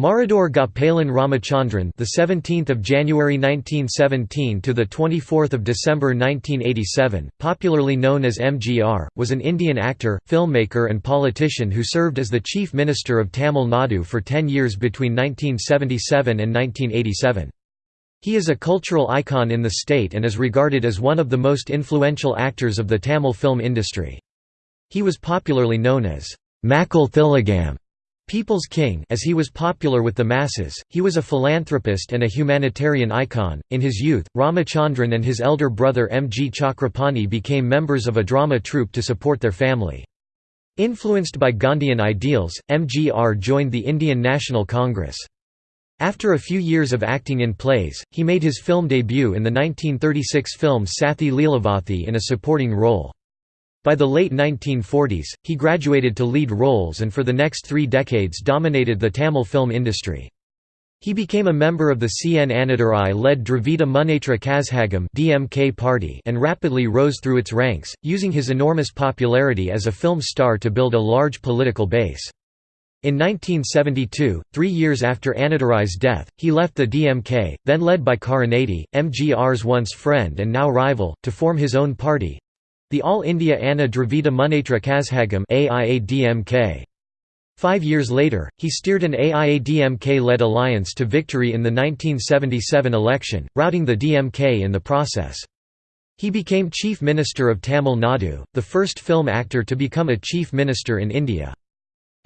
Maruthur Gopalan Ramachandran, the 17th of January 1917 to the 24th of December 1987, popularly known as MGR, was an Indian actor, filmmaker and politician who served as the Chief Minister of Tamil Nadu for 10 years between 1977 and 1987. He is a cultural icon in the state and is regarded as one of the most influential actors of the Tamil film industry. He was popularly known as Makkal Thilagam People's King as he was popular with the masses, he was a philanthropist and a humanitarian icon. In his youth, Ramachandran and his elder brother M. G. Chakrapani became members of a drama troupe to support their family. Influenced by Gandhian ideals, MGR joined the Indian National Congress. After a few years of acting in plays, he made his film debut in the 1936 film Sathi Leelavathi in a supporting role. By the late 1940s, he graduated to lead roles and for the next three decades dominated the Tamil film industry. He became a member of the CN Annadurai-led Dravida Munnetra Kazhagam (DMK) party and rapidly rose through its ranks, using his enormous popularity as a film star to build a large political base. In 1972, three years after Annadurai's death, he left the DMK, then led by Karunanidhi, MGR's once friend and now rival, to form his own party, the All India Anna Dravida Munnetra Kazhagam AIADMK. Five years later, he steered an AIADMK-led alliance to victory in the 1977 election, routing the DMK in the process. He became Chief Minister of Tamil Nadu, the first film actor to become a Chief Minister in India.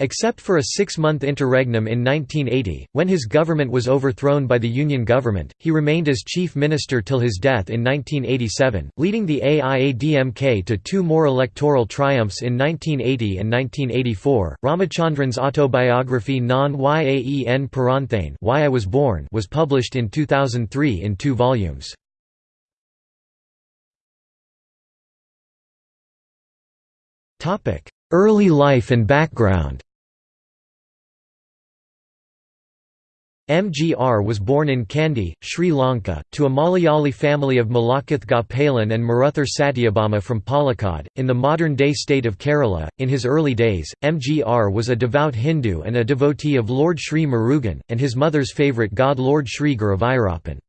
Except for a six-month interregnum in 1980, when his government was overthrown by the Union government, he remained as chief minister till his death in 1987, leading the AIADMK to two more electoral triumphs in 1980 and 1984. Ramachandran's autobiography Non Yaen Piranthane Why I Was Born was published in 2003 in two volumes. Early life and background MGR was born in Kandy, Sri Lanka, to a Malayali family of Malakath Gopalan and Maruthur Satyabama from Palakkad, in the modern-day state of Kerala. In his early days, MGR was a devout Hindu and a devotee of Lord Sri Murugan, and his mother's favourite god Lord Sri Guruvayurappan.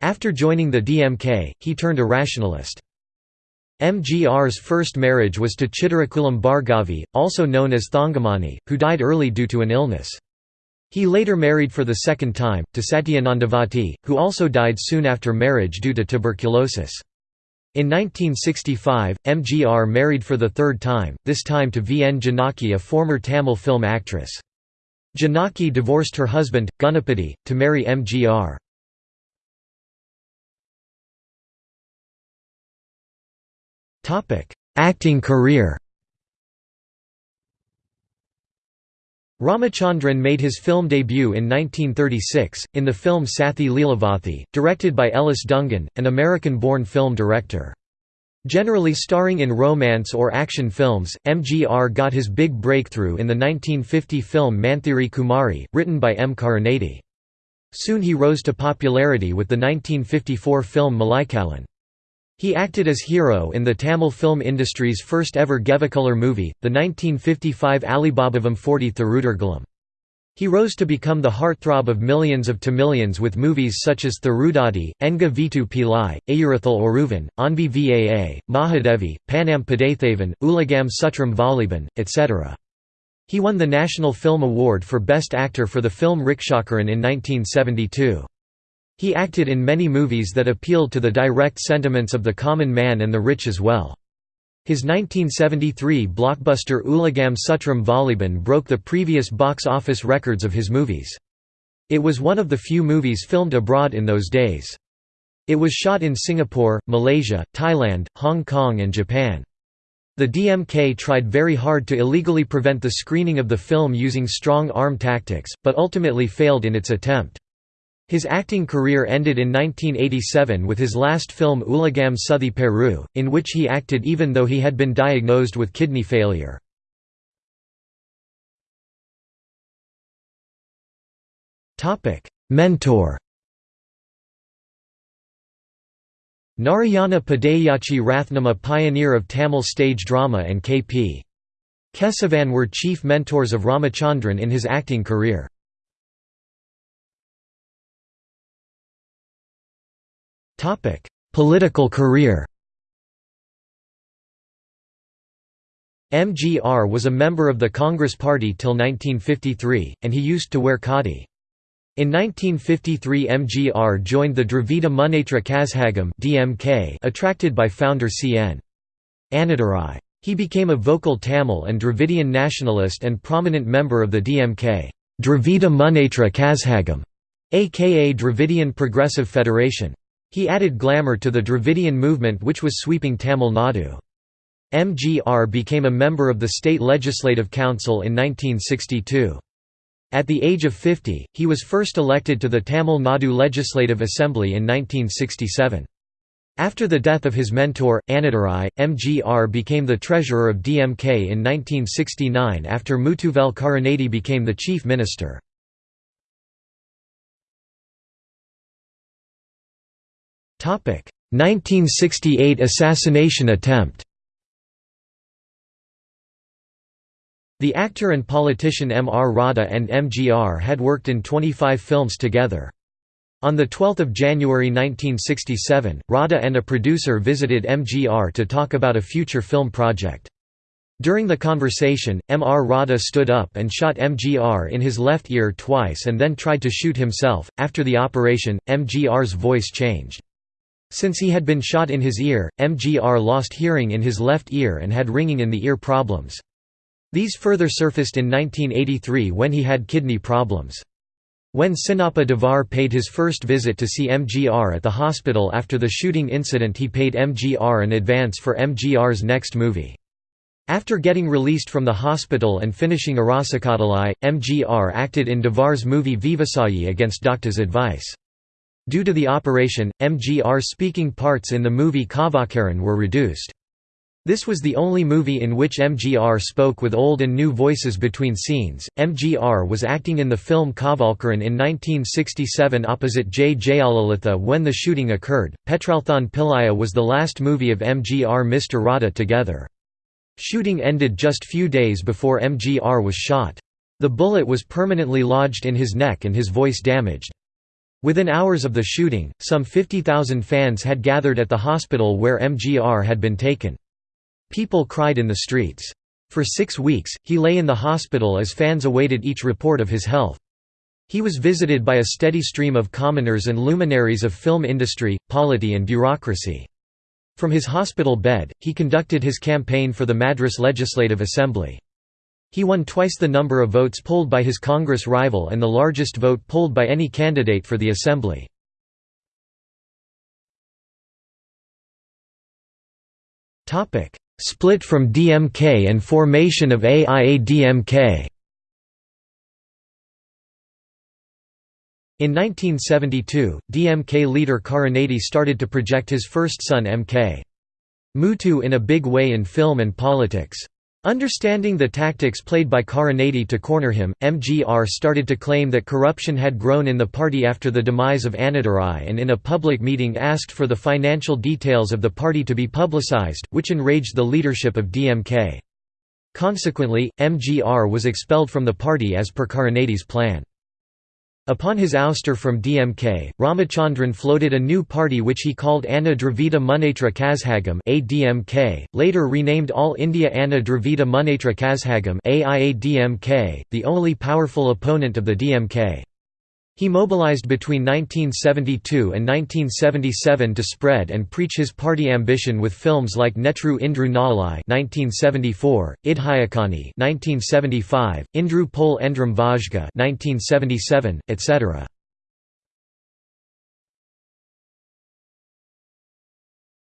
After joining the DMK, he turned a rationalist. MGR's first marriage was to Chittarakulam Bhargavi, also known as Thangamani, who died early due to an illness. He later married for the second time, to Satyanandavati, who also died soon after marriage due to tuberculosis. In 1965, MGR married for the third time, this time to V. N. Janaki a former Tamil film actress. Janaki divorced her husband, Gunapati, to marry MGR. Acting career Ramachandran made his film debut in 1936, in the film Sathi Leelavathi, directed by Ellis Dungan, an American-born film director. Generally starring in romance or action films, MGR got his big breakthrough in the 1950 film Manthiri Kumari, written by M. Karunanidhi. Soon he rose to popularity with the 1954 film Malaikalan. He acted as hero in the Tamil film industry's first ever Gevacolor movie, the 1955 Alibabavum 40 Thirudargalum. He rose to become the heartthrob of millions of Tamilians with movies such as Tharudadi, Enga Veetu Pillai, Aayirathil Oruvan, Anbe Vaa, Mahadevi, Panam Padaithavan, Ulagam Sutrum Valiban, etc. He won the National Film Award for Best Actor for the film Rikshakaran in 1972. He acted in many movies that appealed to the direct sentiments of the common man and the rich as well. His 1973 blockbuster Ulagam Sutrum Valiban broke the previous box office records of his movies. It was one of the few movies filmed abroad in those days. It was shot in Singapore, Malaysia, Thailand, Hong Kong and Japan. The DMK tried very hard to illegally prevent the screening of the film using strong arm tactics, but ultimately failed in its attempt. His acting career ended in 1987 with his last film Ulagam Suthi Peru, in which he acted even though he had been diagnosed with kidney failure. Mentor Narayana Padayachi Rathnam a pioneer of Tamil stage drama and K.P. Kesavan were chief mentors of Ramachandran in his acting career. Political career MGR was a member of the Congress Party till 1953, and he used to wear khadi. In 1953 MGR joined the Dravida Munnetra Kazhagam DMK attracted by founder C.N. Annadurai. He became a vocal Tamil and Dravidian nationalist and prominent member of the DMK Dravida Munnetra Kazhagam, aka Dravidian Progressive Federation. He added glamour to the Dravidian movement which was sweeping Tamil Nadu. MGR became a member of the State Legislative Council in 1962. At the age of 50, he was first elected to the Tamil Nadu Legislative Assembly in 1967. After the death of his mentor, Annadurai, MGR became the treasurer of DMK in 1969 after Muthuvel Karunanidhi became the chief minister. 1968 assassination attempt. The actor and politician M. R. Radha and MGR had worked in 25 films together. On 12 January 1967, Radha and a producer visited MGR to talk about a future film project. During the conversation, M. R. Radha stood up and shot MGR in his left ear twice and then tried to shoot himself. After the operation, MGR's voice changed. Since he had been shot in his ear, MGR lost hearing in his left ear and had ringing in the ear problems. These further surfaced in 1983 when he had kidney problems. When Sinappa Devar paid his first visit to see MGR at the hospital after the shooting incident he paid MGR an advance for MGR's next movie. After getting released from the hospital and finishing Arasa Kattalai, MGR acted in Devar's movie Vivasayi against doctor's advice. Due to the operation, MGR-speaking parts in the movie Kavalkaran were reduced. This was the only movie in which MGR spoke with old and new voices between scenes. MGR was acting in the film Kavalkaran in 1967 opposite J. Jayalalitha when the shooting occurred. Petralthan Pillaya was the last movie of MGR Mr. Radha together. Shooting ended just few days before MGR was shot. The bullet was permanently lodged in his neck and his voice damaged. Within hours of the shooting, some 50,000 fans had gathered at the hospital where MGR had been taken. People cried in the streets. For six weeks, he lay in the hospital as fans awaited each report of his health. He was visited by a steady stream of commoners and luminaries of film industry, polity and bureaucracy. From his hospital bed, he conducted his campaign for the Madras Legislative Assembly. He won twice the number of votes polled by his Congress rival and the largest vote polled by any candidate for the Assembly. Split from DMK and formation of AIADMK In 1972, DMK leader Karunanidhi started to project his first son MK. Muthu in a big way in film and politics. Understanding the tactics played by Karunanidhi to corner him, MGR started to claim that corruption had grown in the party after the demise of Annadurai and in a public meeting asked for the financial details of the party to be publicized, which enraged the leadership of DMK. Consequently, MGR was expelled from the party as per Karunanidhi's plan. Upon his ouster from DMK, Ramachandran floated a new party which he called Anna Dravida Munnetra Kazhagam ADMK, later renamed All India Anna Dravida Munnetra Kazhagam AIADMK, the only powerful opponent of the DMK. He mobilized between 1972 and 1977 to spread and preach his party ambition with films like Netru Indru Nalai (1974), Idhayakani (1975), Indru Pol Endrum Vazhga (1977), etc.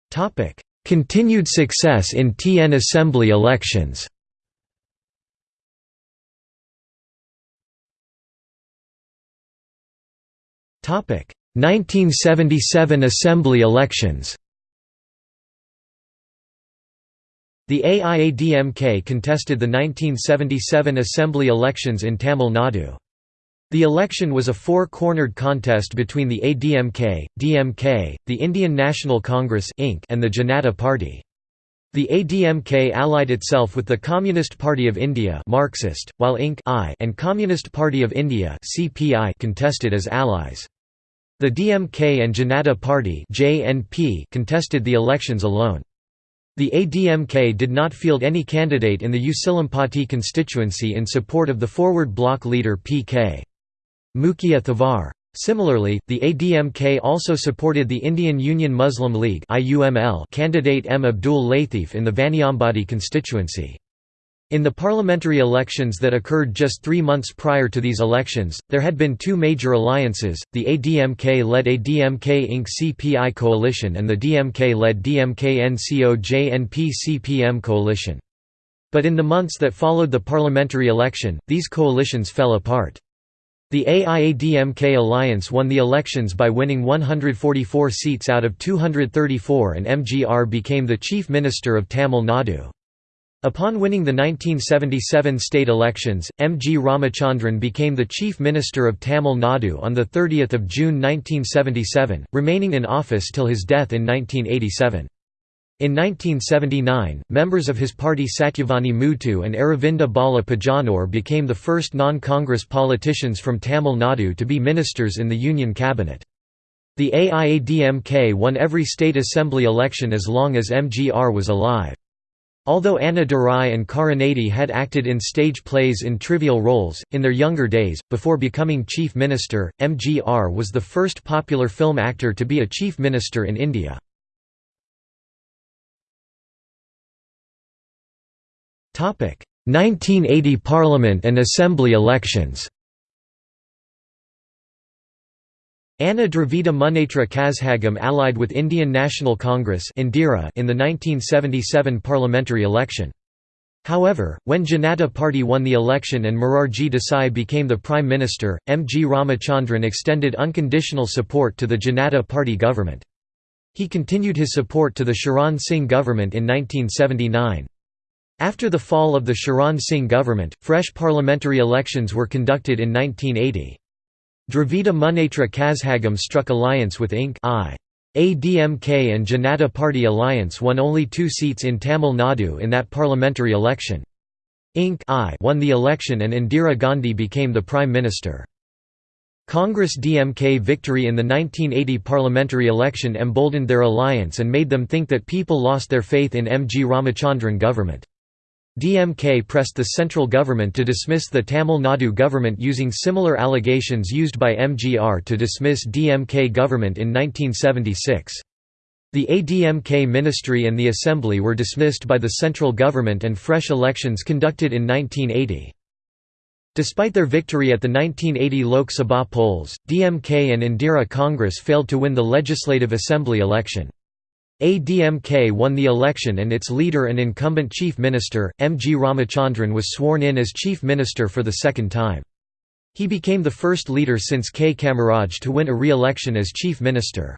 Topic: Continued success in TN Assembly elections. 1977 Assembly elections The AIADMK contested the 1977 Assembly elections in Tamil Nadu. The election was a four-cornered contest between the ADMK, DMK, the Indian National Congress and the Janata Party. The ADMK allied itself with the Communist Party of India Marxist, while INC and Communist Party of India contested as allies. The DMK and Janata Party contested the elections alone. The ADMK did not field any candidate in the Usilampati constituency in support of the Forward Bloc leader P.K. Mookiah Thevar. Similarly, the ADMK also supported the Indian Union Muslim League candidate M. Abdul Latif in the Vaniambadi constituency. In the parliamentary elections that occurred just three months prior to these elections, there had been two major alliances, the ADMK-led ADMK Inc. CPI coalition and the DMK-led DMK-NCO-JNP CPM coalition. But in the months that followed the parliamentary election, these coalitions fell apart. The AIADMK alliance won the elections by winning 144 seats out of 234 and MGR became the chief minister of Tamil Nadu. Upon winning the 1977 state elections, M. G. Ramachandran became the Chief Minister of Tamil Nadu on 30 June 1977, remaining in office till his death in 1987. In 1979, members of his party Satyavani Muthu and Aravinda Bala Pajanore became the first non-Congress politicians from Tamil Nadu to be ministers in the Union cabinet. The AIADMK won every state assembly election as long as MGR was alive. Although Anna Durai and Karunanidhi had acted in stage plays in trivial roles, in their younger days, before becoming chief minister, MGR was the first popular film actor to be a chief minister in India. Topic: 1980 Parliament and Assembly elections. Anna Dravida Munnetra Kazhagam allied with Indian National Congress in the 1977 parliamentary election. However, when Janata Party won the election and Morarji Desai became the Prime Minister, M. G. Ramachandran extended unconditional support to the Janata Party government. He continued his support to the Charan Singh government in 1979. After the fall of the Charan Singh government, fresh parliamentary elections were conducted in 1980. Dravida Munnetra Kazhagam struck alliance with Inc. I. ADMK and Janata Party alliance won only two seats in Tamil Nadu in that parliamentary election. Inc. I won the election and Indira Gandhi became the Prime Minister. Congress DMK victory in the 1980 parliamentary election emboldened their alliance and made them think that people lost their faith in M. G. Ramachandran government. DMK pressed the central government to dismiss the Tamil Nadu government using similar allegations used by MGR to dismiss DMK government in 1976. The ADMK ministry and the assembly were dismissed by the central government and fresh elections conducted in 1980. Despite their victory at the 1980 Lok Sabha polls, DMK and Indira Congress failed to win the Legislative Assembly election. ADMK won the election and its leader and incumbent chief minister, M. G. Ramachandran was sworn in as chief minister for the second time. He became the first leader since K. Kamaraj to win a re-election as chief minister.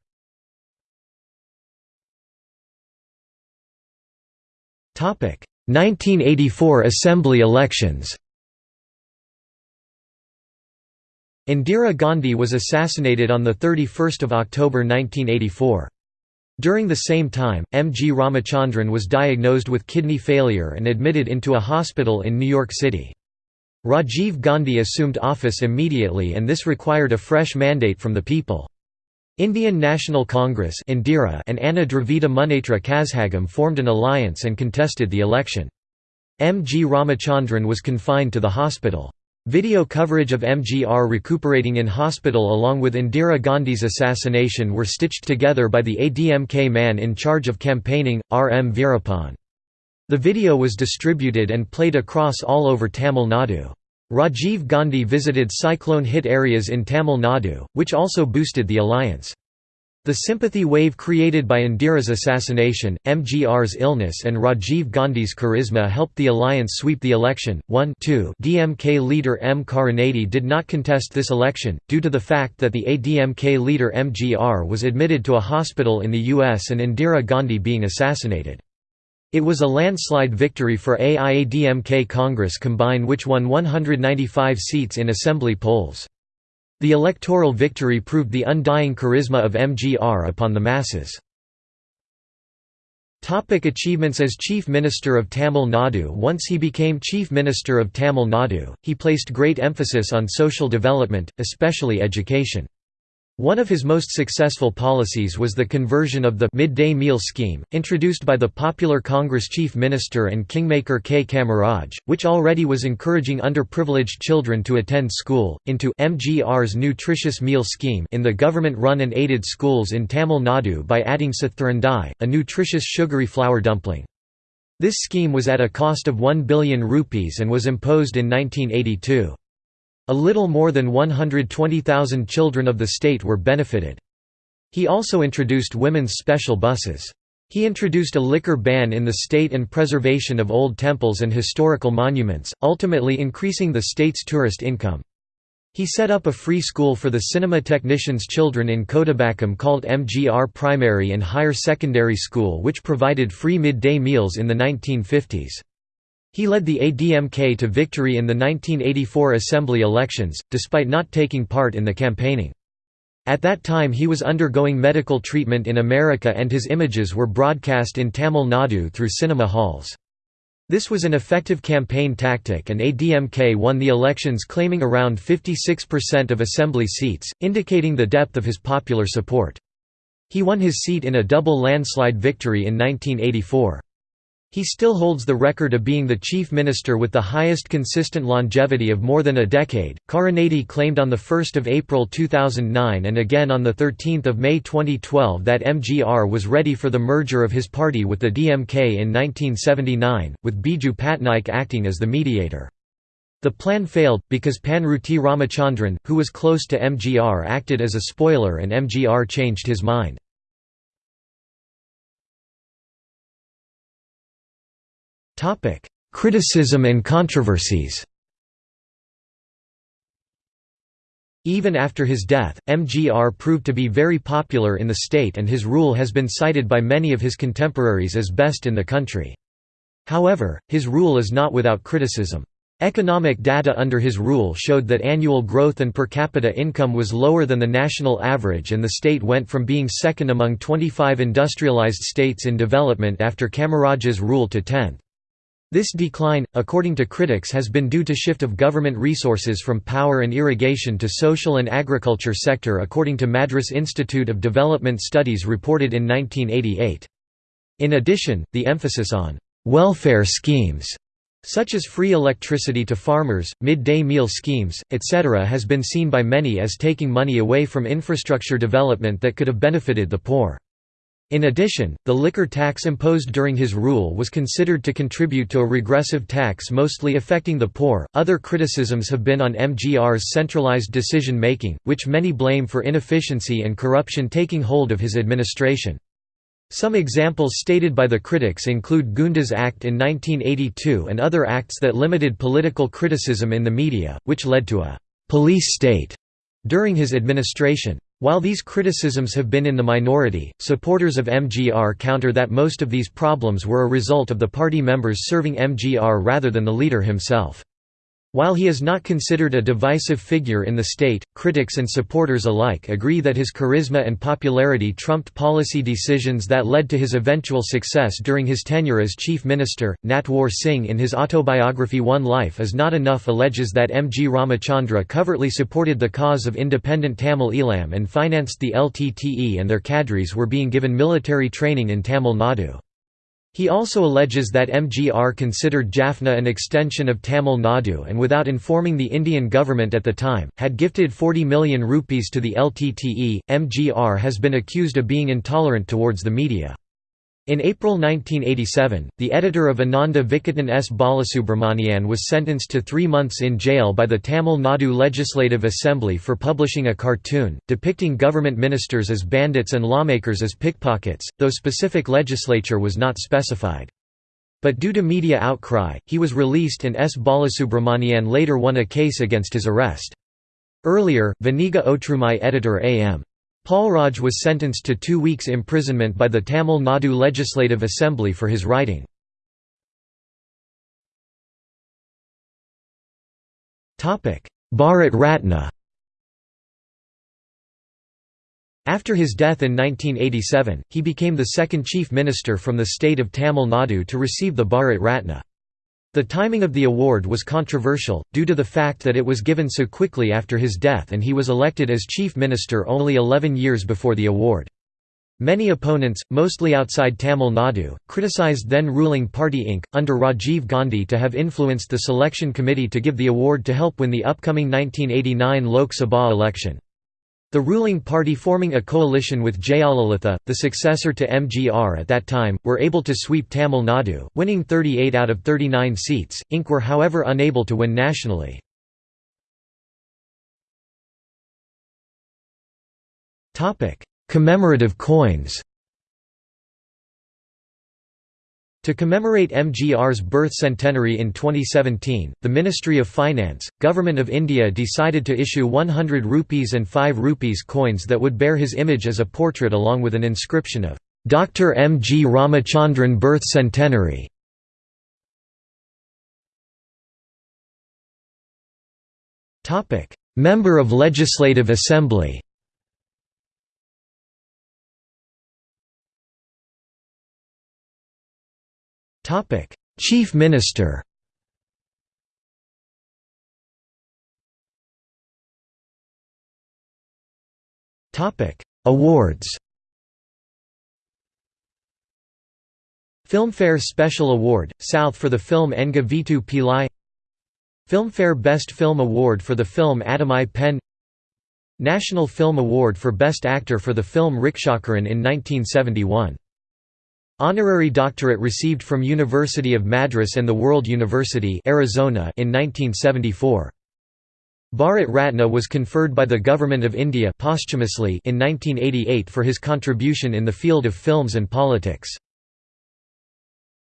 Topic: 1984 Assembly elections. Indira Gandhi was assassinated on 31 October 1984. During the same time, M. G. Ramachandran was diagnosed with kidney failure and admitted into a hospital in New York City. Rajiv Gandhi assumed office immediately and this required a fresh mandate from the people. Indian National Congress Indira and Anna Dravida Munnetra Kazhagam formed an alliance and contested the election. M. G. Ramachandran was confined to the hospital. Video coverage of MGR recuperating in hospital along with Indira Gandhi's assassination were stitched together by the ADMK man in charge of campaigning, R. M. Veerappan. The video was distributed and played across all over Tamil Nadu. Rajiv Gandhi visited cyclone-hit areas in Tamil Nadu, which also boosted the alliance. The sympathy wave created by Indira's assassination, MGR's illness and Rajiv Gandhi's charisma helped the alliance sweep the election. 1 2 DMK leader M. Karunanidhi did not contest this election, due to the fact that the ADMK leader MGR was admitted to a hospital in the US and Indira Gandhi being assassinated. It was a landslide victory for AIADMK Congress Combine which won 195 seats in assembly polls. The electoral victory proved the undying charisma of MGR upon the masses. Topic achievements As Chief Minister of Tamil Nadu Once he became Chief Minister of Tamil Nadu, he placed great emphasis on social development, especially education. One of his most successful policies was the conversion of the midday meal scheme, introduced by the Popular Congress chief minister and kingmaker K. Kamaraj, which already was encouraging underprivileged children to attend school, into MGR's nutritious meal scheme in the government-run and aided schools in Tamil Nadu by adding sathurandai, a nutritious sugary flour dumpling. This scheme was at a cost of 1 billion rupees and was imposed in 1982. A little more than 120,000 children of the state were benefited. He also introduced women's special buses. He introduced a liquor ban in the state and preservation of old temples and historical monuments, ultimately increasing the state's tourist income. He set up a free school for the cinema technicians' children in Kodambakkam called MGR Primary and Higher Secondary School which provided free midday meals in the 1950s. He led the ADMK to victory in the 1984 assembly elections, despite not taking part in the campaigning. At that time he was undergoing medical treatment in America and his images were broadcast in Tamil Nadu through cinema halls. This was an effective campaign tactic and ADMK won the elections claiming around 56% of assembly seats, indicating the depth of his popular support. He won his seat in a double landslide victory in 1984. He still holds the record of being the chief minister with the highest consistent longevity of more than a decade. Karunanidhi claimed on 1 April 2009 and again on 13 May 2012 that MGR was ready for the merger of his party with the DMK in 1979, with Biju Patnaik acting as the mediator. The plan failed, because Panruti Ramachandran, who was close to MGR acted as a spoiler and MGR changed his mind. Topic: Criticism and controversies. Even after his death, MGR proved to be very popular in the state and his rule has been cited by many of his contemporaries as best in the country. However, his rule is not without criticism. Economic data under his rule showed that annual growth and per capita income was lower than the national average and the state went from being second among 25 industrialized states in development after Kamaraj's rule to 10th. This decline, according to critics has been due to shift of government resources from power and irrigation to social and agriculture sector according to Madras Institute of Development Studies reported in 1988. In addition, the emphasis on «welfare schemes» such as free electricity to farmers, midday meal schemes, etc. has been seen by many as taking money away from infrastructure development that could have benefited the poor. In addition, the liquor tax imposed during his rule was considered to contribute to a regressive tax mostly affecting the poor. Other criticisms have been on MGR's centralized decision making, which many blame for inefficiency and corruption taking hold of his administration. Some examples stated by the critics include Goondas Act in 1982 and other acts that limited political criticism in the media, which led to a police state during his administration. While these criticisms have been in the minority, supporters of MGR counter that most of these problems were a result of the party members serving MGR rather than the leader himself. While he is not considered a divisive figure in the state, critics and supporters alike agree that his charisma and popularity trumped policy decisions that led to his eventual success during his tenure as chief minister. Natwar Singh in his autobiography One Life is Not Enough alleges that M. G. Ramachandra covertly supported the cause of independent Tamil Eelam and financed the LTTE and their cadres were being given military training in Tamil Nadu. He also alleges that MGR considered Jaffna an extension of Tamil Nadu and without informing the Indian government at the time, had gifted 40 million rupees to the LTTE. MGR has been accused of being intolerant towards the media. In April 1987, the editor of Ananda Vikatan S. Balasubramanian was sentenced to three months in jail by the Tamil Nadu Legislative Assembly for publishing a cartoon, depicting government ministers as bandits and lawmakers as pickpockets, though specific legislature was not specified. But due to media outcry, he was released and S. Balasubramanian later won a case against his arrest. Earlier, Vaniga Otrumai editor A.M. Paulraj was sentenced to two weeks imprisonment by the Tamil Nadu Legislative Assembly for his writing. Bharat Ratna After his death in 1987, he became the second chief minister from the state of Tamil Nadu to receive the Bharat Ratna. The timing of the award was controversial, due to the fact that it was given so quickly after his death and he was elected as chief minister only 11 years before the award. Many opponents, mostly outside Tamil Nadu, criticized then-ruling party Inc., under Rajiv Gandhi to have influenced the selection committee to give the award to help win the upcoming 1989 Lok Sabha election. The ruling party forming a coalition with Jayalalitha, the successor to MGR at that time, were able to sweep Tamil Nadu, winning 38 out of 39 seats. Inc. were however unable to win nationally. Commemorative coins To commemorate MGR's birth centenary in 2017, the Ministry of Finance, Government of India decided to issue 100 rupees and 5 rupees coins that would bear his image as a portrait along with an inscription of Dr. M. G. Ramachandran birth centenary. Member of Legislative Assembly Chief Minister. Awards. Filmfare Special Award, South for the film Enga Veetu Pillai Filmfare Best Film Award for the film Adamai Pen National Film Award for Best Actor for the film Rikshakaran in 1971 Honorary doctorate received from University of Madras and the World University Arizona in 1974. Bharat Ratna was conferred by the Government of India posthumously in 1988 for his contribution in the field of films and politics.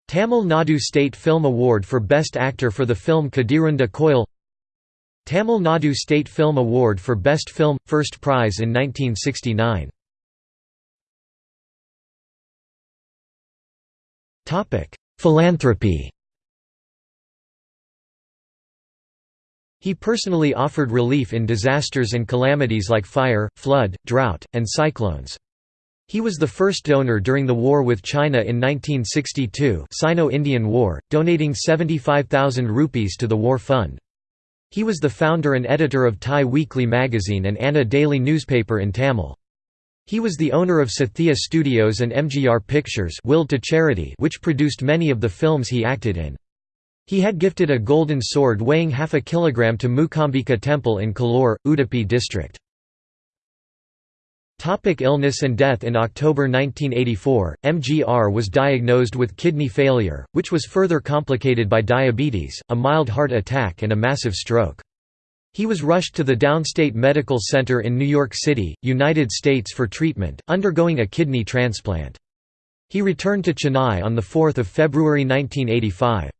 Tamil Nadu State Film Award for Best Actor for the film Kadirunda Koil Tamil Nadu State Film Award for Best Film – First prize in 1969 Philanthropy He personally offered relief in disasters and calamities like fire, flood, drought, and cyclones. He was the first donor during the war with China in 1962 Sino-Indian War, donating 75,000 rupees to the war fund. He was the founder and editor of Thai Weekly magazine and Anna daily newspaper in Tamil. He was the owner of Sathya Studios and MGR Pictures willed to charity which produced many of the films he acted in. He had gifted a golden sword weighing half a kilogram to Mookambika Temple in Kollur, Udupi district. Topic illness and death In October 1984, MGR was diagnosed with kidney failure, which was further complicated by diabetes, a mild heart attack and a massive stroke. He was rushed to the Downstate Medical Center in New York City, United States for treatment, undergoing a kidney transplant. He returned to Chennai on 4 February 1985.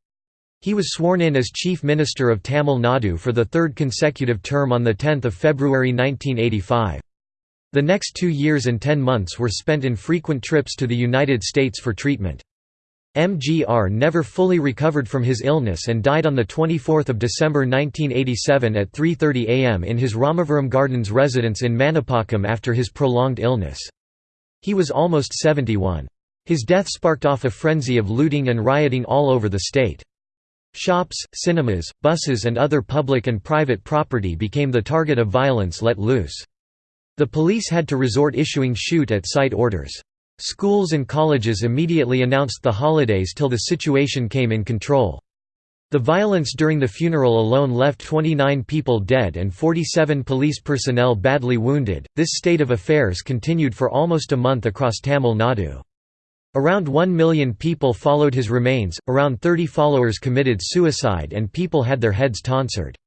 He was sworn in as Chief Minister of Tamil Nadu for the third consecutive term on 10 February 1985. The next two years and ten months were spent in frequent trips to the United States for treatment. MGR never fully recovered from his illness and died on 24 December 1987 at 3.30 am in his Ramavaram Gardens residence in Manapakkam after his prolonged illness. He was almost 71. His death sparked off a frenzy of looting and rioting all over the state. Shops, cinemas, buses and other public and private property became the target of violence let loose. The police had to resort issuing shoot-at-sight orders. Schools and colleges immediately announced the holidays till the situation came in control. The violence during the funeral alone left 29 people dead and 47 police personnel badly wounded. This state of affairs continued for almost a month across Tamil Nadu. Around 1 million people followed his remains, around 30 followers committed suicide, and people had their heads tonsured.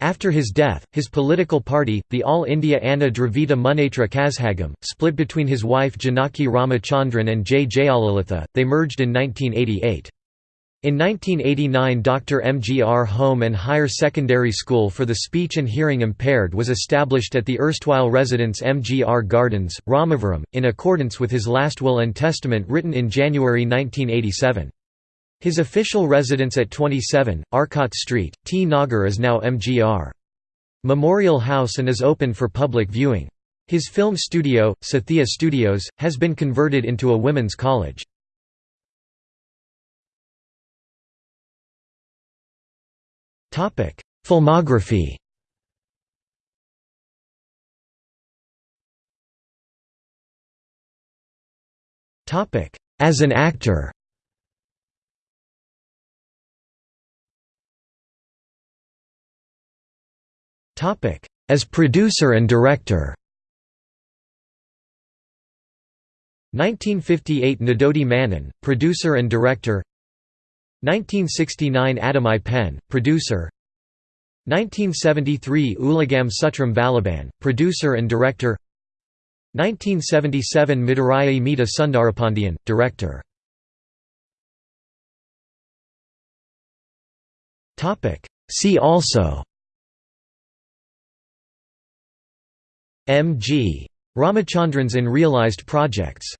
After his death, his political party, the All India Anna Dravida Munnetra Kazhagam, split between his wife Janaki Ramachandran and J. Jayalalitha, they merged in 1988. In 1989 Dr. MGR Home and Higher Secondary School for the Speech and Hearing Impaired was established at the erstwhile residence MGR Gardens, Ramavaram, in accordance with his last will and testament written in January 1987. His official residence at 27, Arcot Street, T. Nagar is now MGR. Memorial House and is open for public viewing. His film studio, Sathya Studios, has been converted into a women's college. Filmography As an actor As producer and director. 1958 Nadodi Mannan, producer and director. 1969 Adamai Pen, producer. 1973 Ulagam Sutrum Valiban, producer and director. 1977 Madhuraiyai Meetta Sundharapandiyan, director. See also M. G. Ramachandran's in realized projects